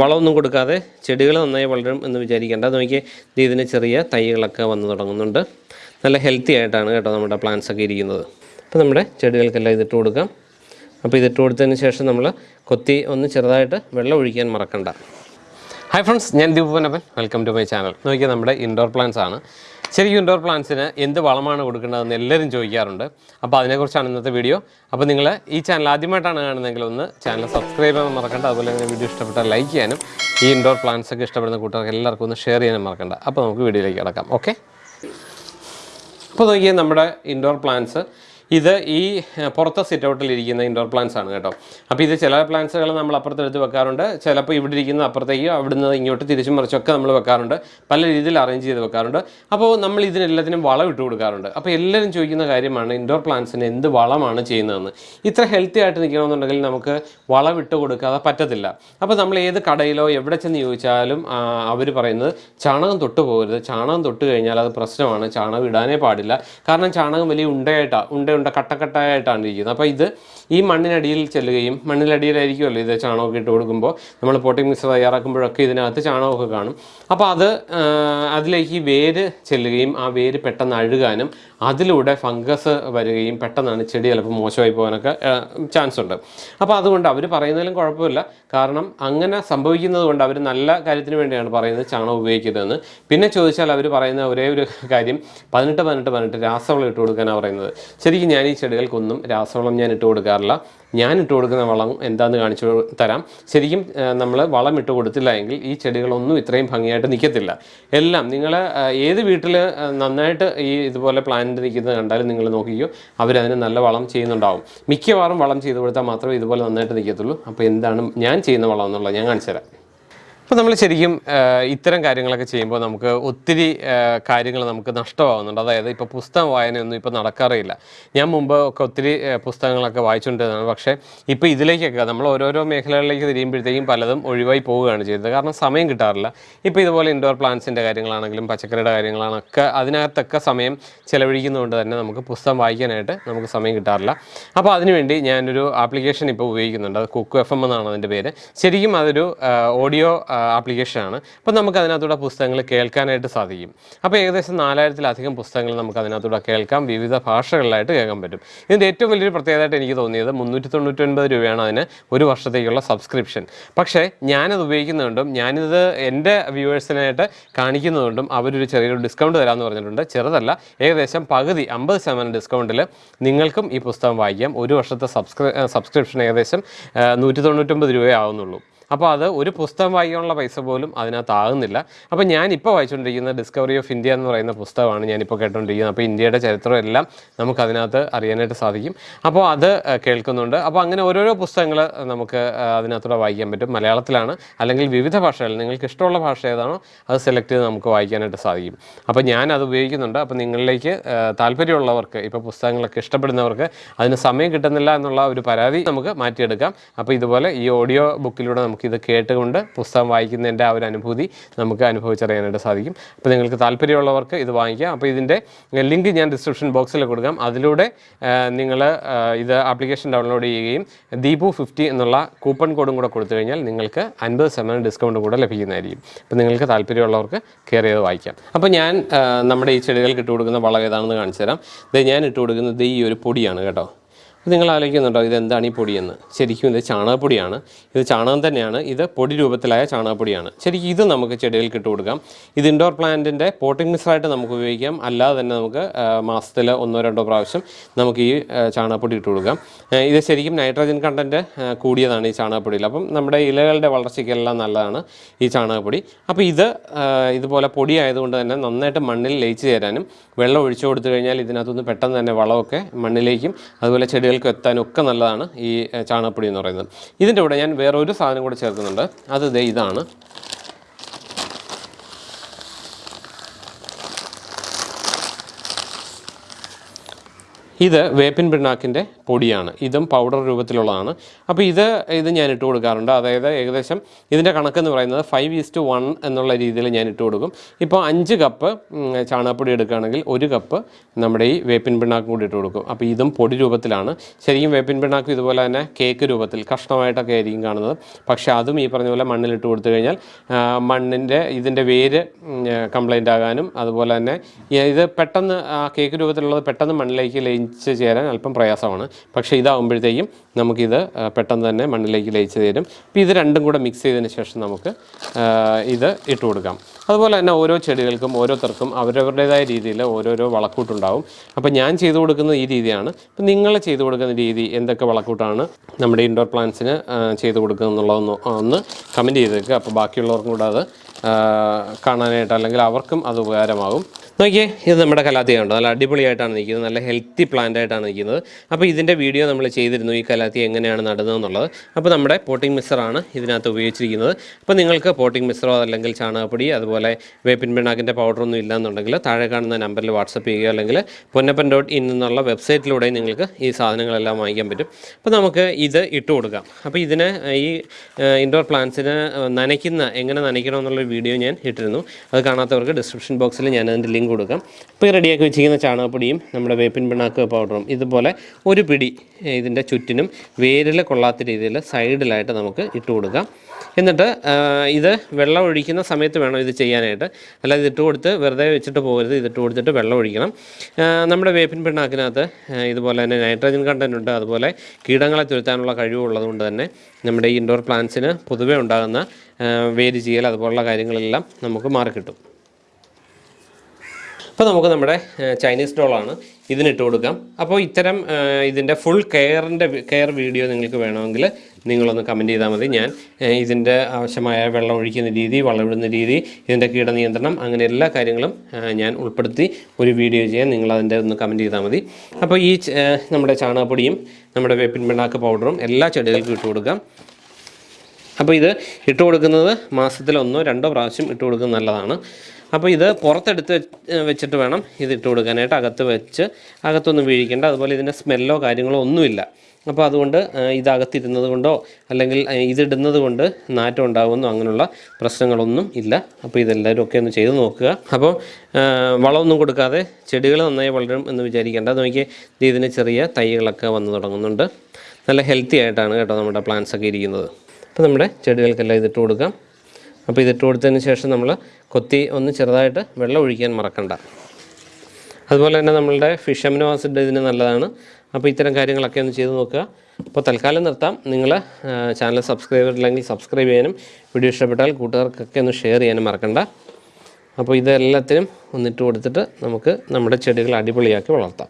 വളമൊന്നും കൊടുക്കാതെ ചെടികൾ നന്നായി വളരും എന്ന് വിചാരിക്കേണ്ട. ഇത് ഇതിന് ചെറിയ തൈകളൊക്കെ വന്നു തുടങ്ങുന്നുണ്ട്. നല്ല ഹെൽത്തി ആയിട്ടാണ് കേട്ടോ നമ്മുടെ പ്ലാന്റ്സ് ഒക്കെ ഇരിക്കുന്നത്. അപ്പോൾ നമ്മുടെ ചെടികൾക്കെല്ലാം ഇതിട്ട് കൊടുക്കാം. അപ്പോൾ ഇതിട്ട് കൊടുത്തതിന് ശേഷം നമ്മൾ കൊത്തി ഒന്ന് ചെറുതായിട്ട് വെള്ളം ഒഴിക്കാൻ മറക്കണ്ട. ഹായ് ഫ്രണ്ട്സ് ഞാൻ ദീപനപ്പൻ വെൽക്കം ടു മൈ ചാനൽ നോക്കിയാൽ നമ്മുടെ ഇൻഡോർ പ്ലാന്റ്സ് ആണ്. ശരിക്കും ഇൻഡോർ പ്ലാന്റ്സിന് എന്ത് വളമാണ് കൊടുക്കേണ്ടതെന്ന് എല്ലാവരും ചോദിക്കാറുണ്ട്. അപ്പോൾ അതിനെക്കുറിച്ചാണ് ഇന്നത്തെ വീഡിയോ അപ്പോൾ നിങ്ങൾ ഈ ചാനൽ ആദ്യമായിട്ടാണ് കാണുന്നതെങ്കിൽ ഒന്ന് ചാനൽ സബ്സ്ക്രൈബ് ചെയ്യാൻ മറക്കണ്ട. അതുപോലെ തന്നെ വീഡിയോ ഇഷ്ടപ്പെട്ടാൽ ലൈക്ക് ചെയ്യാനും ഈ ഇൻഡോർ പ്ലാന്റ്സ് ഒക്കെ ഇഷ്ടപ്പെടുന്ന കൂട്ടുകാർക്ക് എല്ലാവർക്കും ഒന്ന് ഷെയർ ചെയ്യാനും മറക്കണ്ട. അപ്പോൾ നമുക്ക് വീഡിയോയിലേക്ക് കിടക്കാം. ഓക്കെ അപ്പോൾ നോക്കിയാൽ നമ്മുടെ ഇൻഡോർ പ്ലാന്റ്സ് ഇത് ഈ പുറത്തെ സിറ്റ് ഔട്ടിൽ ഇരിക്കുന്ന ഇൻഡോർ പ്ലാന്റ്സ് ആണ് കേട്ടോ. അപ്പോൾ ഇത് ചില പ്ലാന്റ്സുകൾ നമ്മൾ അപ്പുറത്തെടുത്ത് വെക്കാറുണ്ട്. ചിലപ്പോൾ ഇവിടെ ഇരിക്കുന്ന അപ്പുറത്തേക്ക് അവിടുന്ന് ഇങ്ങോട്ട് തിരിച്ചും മറിച്ചൊക്കെ നമ്മൾ വെക്കാറുണ്ട്. പല രീതിയിൽ അറേഞ്ച് ചെയ്ത് വെക്കാറുണ്ട്. അപ്പോൾ നമ്മൾ ഇതിനെല്ലാത്തിനും വളം ഇട്ട് കൊടുക്കാറുണ്ട്. അപ്പോൾ എല്ലാവരും ചോദിക്കുന്ന കാര്യമാണ് ഇൻഡോർ പ്ലാന്റ്സിന് എന്ത് വളമാണ് ചെയ്യുന്നതെന്ന്. ഇത്ര ഹെൽത്തി ആയിട്ട് നിൽക്കണമെന്നുണ്ടെങ്കിൽ നമുക്ക് വളം ഇട്ട് കൊടുക്കാതെ പറ്റത്തില്ല. അപ്പോൾ നമ്മൾ ഏത് കടയിലോ എവിടെ ചെന്ന് ചോദിച്ചാലും അവർ പറയുന്നത് ചാണകം തൊട്ട് പോകരുത്. ചാണകം തൊട്ട് കഴിഞ്ഞാൽ അത് പ്രശ്നമാണ്. ചാണകം ഇടാനേ പാടില്ല. കാരണം ചാണകം വലിയ ഉണ്ടയായിട്ടാണ് ഉണ്ട ഉണ്ട കട്ടക്കട്ടായിട്ടാണ് ഇരിക്കുന്നത്. അപ്പോൾ ഇത് ഈ മണ്ണിനടിയിൽ ചെല്ലുകയും മണ്ണിനടിയിലായിരിക്കുമല്ലോ ഇത് ചാണകമൊക്കെ ഇട്ട് കൊടുക്കുമ്പോൾ നമ്മൾ പോട്ടിംഗ് മിക്സ് തയ്യാറാക്കുമ്പോഴൊക്കെ ഇതിനകത്ത് ചാണകമൊക്കെ കാണും. അപ്പോൾ അത് അതിലേക്ക് വേര് ചെല്ലുകയും ആ വേര് പെട്ടെന്ന് അഴുകാനും അതിലൂടെ ഫംഗസ് വരികയും പെട്ടെന്നാണ് ചെടി ചിലപ്പോൾ മോശമായി പോകാനൊക്കെ ചാൻസ് ഉണ്ട്. അപ്പോൾ അതുകൊണ്ട് അവർ പറയുന്നതിലും കുഴപ്പമില്ല. കാരണം അങ്ങനെ സംഭവിക്കുന്നത് കൊണ്ട് അവർ നല്ല കാര്യത്തിന് വേണ്ടിയാണ് പറയുന്നത് ചാണകം ഉപയോഗിക്കുന്നതെന്ന് പിന്നെ ചോദിച്ചാൽ അവർ പറയുന്ന ഒരേ ഒരു കാര്യം പതിനെട്ട് പതിനെട്ട് പതിനെട്ട് രാസവളം ഇട്ട് കൊടുക്കാനാണ് പറയുന്നത്. ശരിക്കും ഞാൻ ഈ ചെടികൾക്കൊന്നും രാസവളം ഞാൻ ഇട്ട് കൊടുക്കാറില്ല. ഞാൻ ഇട്ട് കൊടുക്കുന്ന വളം എന്താണെന്ന് കാണിച്ചു തരാം. ശരിക്കും നമ്മൾ വളം ഇട്ട് കൊടുത്തില്ല എങ്കിൽ ഈ ചെടികളൊന്നും ഇത്രയും ഭംഗിയായിട്ട് നിൽക്കത്തില്ല എല്ലാം നിങ്ങൾ ഏത് വീട്ടിൽ നന്നായിട്ട് ഈ ഇതുപോലെ പ്ലാന്റ് നിൽക്കുന്നത് കണ്ടാലും നിങ്ങൾ നോക്കിക്കോ അവരതിന് നല്ല വളം ചെയ്യുന്നുണ്ടാവും. മിക്കവാറും വളം ചെയ്ത് കൊടുത്താൽ മാത്രമേ ഇതുപോലെ നന്നായിട്ട് നിൽക്കത്തുള്ളൂ അപ്പോൾ എന്താണ് ഞാൻ ചെയ്യുന്ന വളം എന്നുള്ളത് ഞാൻ കാണിച്ചു തരാം. അപ്പോൾ നമ്മൾ ശരിക്കും ഇത്തരം കാര്യങ്ങളൊക്കെ ചെയ്യുമ്പോൾ നമുക്ക് ഒത്തിരി കാര്യങ്ങൾ നമുക്ക് നഷ്ടമാകുന്നുണ്ട് അതായത് ഇപ്പോൾ പുസ്തകം വായനയൊന്നും ഇപ്പോൾ നടക്കാറില്ല ഞാൻ മുമ്പ് ഒക്കെ ഒത്തിരി പുസ്തകങ്ങളൊക്കെ വായിച്ചുകൊണ്ടിരുന്നതാണ് പക്ഷേ ഇപ്പോൾ ഇതിലേക്കൊക്കെ നമ്മൾ ഓരോരോ മേഖലകളിലേക്ക് തിരിയുമ്പോഴത്തേക്കും പലതും ഒഴിവായി പോവുകയാണ് ചെയ്തത്. കാരണം സമയം കിട്ടാറില്ല. ഇപ്പോൾ ഇതുപോലെ ഇൻഡോർ പ്ലാന്റ്സിന്റെ കാര്യങ്ങളാണെങ്കിലും പച്ചക്കറിയുടെ കാര്യങ്ങളാണൊക്കെ അതിനകത്തൊക്കെ സമയം ചിലവഴിക്കുന്നതുകൊണ്ട് തന്നെ നമുക്ക് പുസ്തകം വായിക്കാനായിട്ട് നമുക്ക് സമയം കിട്ടാറില്ല. അപ്പോൾ അതിനുവേണ്ടി ഞാനൊരു ആപ്ലിക്കേഷൻ ഇപ്പോൾ ഉപയോഗിക്കുന്നുണ്ട്. അത് കുക്ക് എഫ് എം എന്നാണ് അതിന്റെ പേര്. ശരിക്കും അതൊരു ഓഡിയോ ആപ്ലിക്കേഷനാണ് അപ്പോൾ നമുക്ക് അതിനകത്തൂടെ പുസ്തകങ്ങൾ കേൾക്കാനായിട്ട് സാധിക്കും. അപ്പോൾ ഏകദേശം നാലായിരത്തിലധികം പുസ്തകങ്ങൾ നമുക്ക് അതിനകത്തൂടെ കേൾക്കാം. വിവിധ ഭാഷകളിലായിട്ട് കേൾക്കാൻ പറ്റും. ഇതിന്റെ ഏറ്റവും വലിയൊരു പ്രത്യേകതയായിട്ട് എനിക്ക് തോന്നിയത് മുന്നൂറ്റി തൊണ്ണൂറ്റൊൻപത് രൂപയാണ് അതിന് ഒരു വർഷത്തേക്കുള്ള സബ്സ്ക്രിപ്ഷൻ പക്ഷേ ഞാനത് ഉപയോഗിക്കുന്നതുകൊണ്ടും ഞാനിത് എന്റെ വ്യൂവേഴ്സിനായിട്ട് കാണിക്കുന്നതുകൊണ്ടും അവരൊരു ചെറിയൊരു ഡിസ്കൗണ്ട് തരാമെന്ന് പറഞ്ഞിട്ടുണ്ട്. ചെറുതല്ല ഏകദേശം പകുതി അമ്പത് ശതമാനം ഡിസ്കൗണ്ടിൽ നിങ്ങൾക്കും ഈ പുസ്തകം വായിക്കാം. ഒരു വർഷത്തെ സബ്സ്ക്രി സബ്സ്ക്രിപ്ഷൻ ഏകദേശം നൂറ്റി തൊണ്ണൂറ്റൊമ്പത് രൂപയാവുന്നുള്ളൂ അപ്പോൾ അത് ഒരു പുസ്തകം വായിക്കാനുള്ള പൈസ പോലും അതിനകത്ത് ആകുന്നില്ല. അപ്പോൾ ഞാനിപ്പോൾ വായിച്ചുകൊണ്ടിരിക്കുന്ന ഡിസ്കവറി ഓഫ് ഇന്ത്യ എന്ന് പറയുന്ന പുസ്തകമാണ് ഞാനിപ്പോൾ കേട്ടുകൊണ്ടിരിക്കുന്നത് അപ്പോൾ ഇന്ത്യയുടെ ചരിത്രം എല്ലാം നമുക്ക് അതിനകത്ത് അറിയാനായിട്ട് സാധിക്കും. അപ്പോൾ അത് കേൾക്കുന്നുണ്ട്. അപ്പോൾ അങ്ങനെ ഓരോരോ പുസ്തകങ്ങൾ നമുക്ക് അതിനകത്തൂടെ വായിക്കാൻ പറ്റും. മലയാളത്തിലാണ്. അല്ലെങ്കിൽ വിവിധ ഭാഷകളിൽ നിങ്ങൾക്ക് ഇഷ്ടമുള്ള ഭാഷ ഏതാണോ അത് സെലക്ട് ചെയ്ത് നമുക്ക് വായിക്കാനായിട്ട് സാധിക്കും. അപ്പോൾ ഞാനത് ഉപയോഗിക്കുന്നുണ്ട്. അപ്പോൾ നിങ്ങളിലേക്ക് താല്പര്യമുള്ളവർക്ക് ഇപ്പോൾ പുസ്തകങ്ങളൊക്കെ ഇഷ്ടപ്പെടുന്നവർക്ക് അതിന് സമയം കിട്ടുന്നില്ല എന്നുള്ള ഒരു പരാതി നമുക്ക് മാറ്റിയെടുക്കാം. അപ്പോൾ ഇതുപോലെ ഈ ഓഡിയോ ബുക്കിലൂടെ നമുക്ക് ഇത് കേട്ടുകൊണ്ട് പുസ്തകം വായിക്കുന്നതിന്റെ ആ ഒരു അനുഭൂതി നമുക്ക് അനുഭവിച്ചറിയാനായിട്ട് സാധിക്കും. അപ്പോൾ നിങ്ങൾക്ക് താല്പര്യമുള്ളവർക്ക് ഇത് വാങ്ങിക്കാം. അപ്പോൾ ഇതിന്റെ ലിങ്ക് ഞാൻ ഡിസ്ക്രിപ്ഷൻ ബോക്സിൽ കൊടുക്കാം. അതിലൂടെ നിങ്ങൾ ഇത് ആപ്ലിക്കേഷൻ ഡൗൺലോഡ് ചെയ്യുകയും ദീപു ഫിഫ്റ്റി എന്നുള്ള കൂപ്പൺ കോഡും കൂടെ കൊടുത്തു കഴിഞ്ഞാൽ നിങ്ങൾക്ക് അൻപത് ശതമാനം ഡിസ്കൗണ്ട് കൂടെ ലഭിക്കുന്നതായിരിക്കും. അപ്പോൾ നിങ്ങൾക്ക് താല്പര്യമുള്ളവർക്ക് കയറി ചെയ്ത് വായിക്കാം. അപ്പോൾ ഞാൻ നമ്മുടെ ഈ ചെടികൾക്ക് ഇട്ട് കൊടുക്കുന്ന വളം ഏതാണെന്ന് കാണിച്ചു തരാം. ഇത് ഞാൻ ഇട്ട് കൊടുക്കുന്നത് ഈ ഒരു പൊടിയാണ് കേട്ടോ. നിങ്ങൾ ആലോചിക്കുന്നുണ്ടോ ഇതെന്താണ് ഈ പൊടിയെന്ന്? ശരിക്കും ഇത് ചാണകപ്പൊടിയാണ്. ഇത് ചാണകം തന്നെയാണ്. ഇത് പൊടി രൂപത്തിലായ ചാണകപ്പൊടിയാണ്. ശരിക്കും ഇത് നമുക്ക് ചെടികൾക്ക് ഇട്ട് കൊടുക്കാം. ഇത് ഇൻഡോർ പ്ലാന്റിന്റെ പോട്ടിംഗ് മിക്സായിട്ട് നമുക്ക് ഉപയോഗിക്കാം. അല്ലാതെ തന്നെ നമുക്ക് മാസത്തിൽ ഒന്നോ രണ്ടോ പ്രാവശ്യം നമുക്ക് ഈ ചാണകപ്പൊടി ഇട്ട് കൊടുക്കാം. ഇത് ശരിക്കും നൈട്രജൻ കണ്ടന്റ് കൂടിയതാണ് ഈ ചാണകപ്പൊടിയിൽ. അപ്പം നമ്മുടെ ഇലകളുടെ വളർച്ചയ്ക്കെല്ലാം നല്ലതാണ് ഈ ചാണകപ്പൊടി. അപ്പോൾ ഇത് ഇതുപോലെ പൊടി ആയതുകൊണ്ട് തന്നെ നന്നായിട്ട് മണ്ണിൽ ലയിച്ച് ചേരാനും വെള്ളം ഒഴിച്ചു കൊടുത്തു കഴിഞ്ഞാൽ ഇതിനകത്തുനിന്ന് പെട്ടെന്ന് തന്നെ വളമൊക്കെ മണ്ണിലേക്കും അതുപോലെ ചെടികൾക്കും എത്താനും ഒക്കെ നല്ലതാണ് ഈ ചാണകപ്പൊടി എന്ന് പറയുന്നത്. ഇതിന്റെ കൂടെ ഞാൻ വേറൊരു സാധനം കൂടെ ചേർക്കുന്നുണ്ട്. അത് ഇതാണ്. ഇത് വേപ്പിൻ പിണ്ണാക്കിന്റെ പൊടിയാണ്. ഇതും പൗഡർ രൂപത്തിലുള്ളതാണ്. അപ്പോൾ ഇത് ഇത് ഞാൻ ഇട്ട് കൊടുക്കാറുണ്ട്. അതായത് ഏകദേശം ഇതിന്റെ കണക്കെന്ന് പറയുന്നത് ഫൈവ് ഈസ്റ്റ് വൺ എന്നുള്ള രീതിയിൽ ഞാൻ ഇട്ട് കൊടുക്കും. ഇപ്പോൾ അഞ്ച് കപ്പ് ചാണകപ്പൊടി എടുക്കുകയാണെങ്കിൽ ഒരു കപ്പ് നമ്മുടെ ഈ വേപ്പിൻ പിണ്ണാക്കും കൂടി ഇട്ട് കൊടുക്കും. അപ്പോൾ ഇതും പൊടി രൂപത്തിലാണ്. ശരിക്കും വേപ്പിൻ പിണ്ണാക്കും ഇതുപോലെ തന്നെ കേക്ക് രൂപത്തിൽ കഷ്ണമായിട്ടൊക്കെ ആയിരിക്കും കാണുന്നത്. പക്ഷേ അതും ഈ പറഞ്ഞ പോലെ മണ്ണിലിട്ട് കൊടുത്തു കഴിഞ്ഞാൽ മണ്ണിന്റെ ഇതിന്റെ വേര് കംപ്ലൈന്റ് ആകാനും അതുപോലെ തന്നെ ഇത് പെട്ടെന്ന് ആ കേക്ക് രൂപത്തിലുള്ളത് പെട്ടെന്ന് മണ്ണിലേക്ക് ലയിച്ച് ചേരാൻ അല്പം പ്രയാസമാണ്. പക്ഷേ ഇതാകുമ്പോഴത്തേക്കും നമുക്കിത് പെട്ടെന്ന് തന്നെ മണ്ണിലേക്ക് ലയിച്ച് തരും. അപ്പോൾ ഇത് രണ്ടും കൂടെ മിക്സ് ചെയ്തതിന് ശേഷം നമുക്ക് ഇത് ഇട്ട് കൊടുക്കാം. അതുപോലെ തന്നെ ഓരോ ചെടികൾക്കും ഓരോരുത്തർക്കും അവരവരുടേതായ രീതിയിൽ ഓരോരോ വളക്കൂട്ടുണ്ടാവും. അപ്പോൾ ഞാൻ ചെയ്തു കൊടുക്കുന്നത് ഈ രീതിയാണ്. അപ്പോൾ നിങ്ങൾ ചെയ്തു കൊടുക്കുന്ന രീതി എന്തൊക്കെ വളക്കൂട്ടാണ്? നമ്മുടെ ഇൻഡോർ പ്ലാന്റ്സിന് ചെയ്തു കൊടുക്കുക എന്നുള്ളതൊന്ന് ഒന്ന് കമന്റ് ചെയ്തേക്കുക അപ്പോൾ ബാക്കിയുള്ളവർക്കും കൂടെ അത് കാണാനായിട്ട് അല്ലെങ്കിൽ അവർക്കും അത് ഉപകാരമാകും. നോക്കിയേ ഇത് നമ്മുടെ കലാത്തിയുണ്ട് നല്ല അടിപൊളിയായിട്ടാണ് നിൽക്കുന്നത്. നല്ല ഹെൽത്തി പ്ലാന്റ് ആയിട്ടാണ് നിൽക്കുന്നത്. അപ്പോൾ ഇതിന്റെ വീഡിയോ നമ്മൾ ചെയ്തിരുന്നു ഈ കലാത്തി എങ്ങനെയാണ് നടുന്നതെന്നുള്ളത്. അപ്പോൾ നമ്മുടെ പോട്ടിംഗ് മിക്സറാണ് ഇതിനകത്ത് ഉപയോഗിച്ചിരിക്കുന്നത്. അപ്പോൾ നിങ്ങൾക്ക് പോട്ടിംഗ് മിക്സറോ അല്ലെങ്കിൽ ചാണകപ്പൊടി അതുപോലെ വേപ്പിൻ പിണ്ണാക്കിന്റെ പൗഡറൊന്നും ഇല്ലാന്നുണ്ടെങ്കിൽ താഴെ കാണുന്ന നമ്പറിൽ വാട്സപ്പ് ചെയ്യുക. അല്ലെങ്കിൽ പൊന്നപ്പൻ ഡോട്ട് ഇൻ എന്നുള്ള വെബ്സൈറ്റിലൂടെ നിങ്ങൾക്ക് ഈ സാധനങ്ങളെല്ലാം വാങ്ങിക്കാൻ പറ്റും. അപ്പോൾ നമുക്ക് ഇത് ഇട്ട് കൊടുക്കാം. അപ്പോൾ ഇതിന് ഈ ഇൻഡോർ പ്ലാന്റ്സിന് നനയ്ക്കുന്ന എങ്ങനെ നനയ്ക്കണം എന്നുള്ള വീഡിയോ ഞാൻ ഇട്ടിരുന്നു. അത് കാണാത്തവർക്ക് ഡിസ്ക്രിപ്ഷൻ ബോക്സിൽ ഞാൻ അതിന്റെ ലിങ്ക് കൊടുക്കാം. ഇപ്പോൾ റെഡിയാക്കി വെച്ചിരിക്കുന്ന ചാണകപ്പൊടിയും നമ്മുടെ വേപ്പിൻ പിണ്ണാക്ക് പൗഡറും ഇതുപോലെ ഒരു പിടി ഇതിന്റെ ചുറ്റിനും വേരിൽ കൊള്ളാത്ത രീതിയിൽ സൈഡിലായിട്ട് നമുക്ക് ഇട്ട് കൊടുക്കാം. എന്നിട്ട് ഇത് വെള്ളം ഒഴിക്കുന്ന സമയത്ത് വേണം ഇത് ചെയ്യാനായിട്ട്. അല്ലാതെ ഇതിട്ട് കൊടുത്ത് വെറുതെ വെച്ചിട്ട് പോകരുത് ഇതിട്ട് കൊടുത്തിട്ട് വെള്ളം ഒഴിക്കണം. നമ്മുടെ വേപ്പിൻ പിണ്ണാക്കിനകത്ത് ഇതുപോലെ തന്നെ നൈട്രജൻ കണ്ടന്റ് ഉണ്ട്. അതുപോലെ കീടങ്ങളെ തുരുത്താനുള്ള കഴിവുള്ളത് കൊണ്ട് തന്നെ നമ്മുടെ ഇൻഡോർ പ്ലാന്റ്സിന് പൊതുവേ ഉണ്ടാകുന്ന വേര് ചെയ്യൽ അതുപോലുള്ള കാര്യങ്ങളെല്ലാം നമുക്ക് മാറിക്കിട്ടും. അപ്പോൾ നമുക്ക് നമ്മുടെ ചൈനീസ് ഡോളാണ് ഇതിനിട്ട് കൊടുക്കാം. അപ്പോൾ ഇത്തരം ഇതിന്റെ ഫുൾ കെയറിന്റെ കെയർ വീഡിയോ നിങ്ങൾക്ക് വേണമെങ്കിൽ നിങ്ങളൊന്ന് കമന്റ് ചെയ്താൽ മതി. ഞാൻ ഇതിന്റെ ആവശ്യമായ വെള്ളം ഒഴിക്കുന്ന രീതി വളമിടുന്ന രീതി ഇതിന്റെ കീടനിയന്ത്രണം അങ്ങനെ എല്ലാ കാര്യങ്ങളും ഞാൻ ഉൾപ്പെടുത്തി ഒരു വീഡിയോ ചെയ്യാൻ നിങ്ങൾ അതിന്റെ ഒന്ന് കമന്റ് ചെയ്താൽ മതി. അപ്പോൾ ഈ നമ്മുടെ ചാണകപ്പൊടിയും നമ്മുടെ വേപ്പിൻ പിണ്ണാക്ക് പൗഡറും എല്ലാ ചെടികൾക്കും ഇട്ട് കൊടുക്കാം. അപ്പോൾ ഇത് ഇട്ട് കൊടുക്കുന്നത് മാസത്തിൽ ഒന്നോ രണ്ടോ പ്രാവശ്യം ഇട്ട് കൊടുക്കുന്നത് നല്ലതാണ്. അപ്പോൾ ഇത് പുറത്തെടുത്ത് വെച്ചിട്ട് വേണം ഇത് ഇട്ട് കൊടുക്കാനായിട്ട്. അകത്ത് വെച്ച് അകത്തൊന്നും വീഴിക്കേണ്ട. അതുപോലെ ഇതിന്റെ സ്മെല്ലോ കാര്യങ്ങളോ ഒന്നുമില്ല. അപ്പോൾ അതുകൊണ്ട് ഇതകത്തിരുന്നത് കൊണ്ടോ അല്ലെങ്കിൽ ഇതിടുന്നത് കൊണ്ട് നാറ്റം ഉണ്ടാകുമെന്നോ അങ്ങനെയുള്ള പ്രശ്നങ്ങളൊന്നും ഇല്ല. അപ്പോൾ ഇതെല്ലാവരും ഒക്കെ ഒന്ന് ചെയ്ത് നോക്കുക. അപ്പോൾ വളമൊന്നും കൊടുക്കാതെ ചെടികൾ നന്നായി വളരും എന്ന് വിചാരിക്കേണ്ട. അത് നോക്കിയേ ദേ ഇതിന് ചെറിയ തൈകളൊക്കെ വന്നു തുടങ്ങുന്നുണ്ട്. നല്ല ഹെൽത്തി ആയിട്ടാണ് കേട്ടോ നമ്മുടെ പ്ലാന്റ്സൊക്കെ ഇരിക്കുന്നത്. അപ്പോൾ നമ്മുടെ ചെടികൾക്കെല്ലാം ഇതിട്ട് കൊടുക്കാം. അപ്പോൾ ഇതിട്ട് കൊടുത്തതിന് ശേഷം നമ്മൾ കൊത്തി ഒന്ന് ചെറുതായിട്ട് വെള്ളം ഒഴിക്കാൻ മറക്കണ്ട. അതുപോലെ തന്നെ നമ്മളുടെ ഫിഷ് അമിനോ ആസിഡ് ഇതിന് നല്ലതാണ്. അപ്പോൾ ഇത്തരം കാര്യങ്ങളൊക്കെ ഒന്ന് ചെയ്ത് നോക്കുക. അപ്പോൾ തൽക്കാലം നിർത്താം. നിങ്ങൾ ചാനൽ സബ്സ്ക്രൈബ് ചെയ്തില്ലെങ്കിൽ സബ്സ്ക്രൈബ് ചെയ്യാനും വീഡിയോ ഇഷ്ടപ്പെട്ടാൽ കൂട്ടുകാർക്കൊക്കെ ഒന്ന് ഷെയർ ചെയ്യാനും മറക്കണ്ട. അപ്പോൾ ഇതെല്ലാത്തിനും ഒന്നിട്ട് കൊടുത്തിട്ട് നമുക്ക് നമ്മുടെ ചെടികൾ അടിപൊളിയാക്കി വളർത്താം.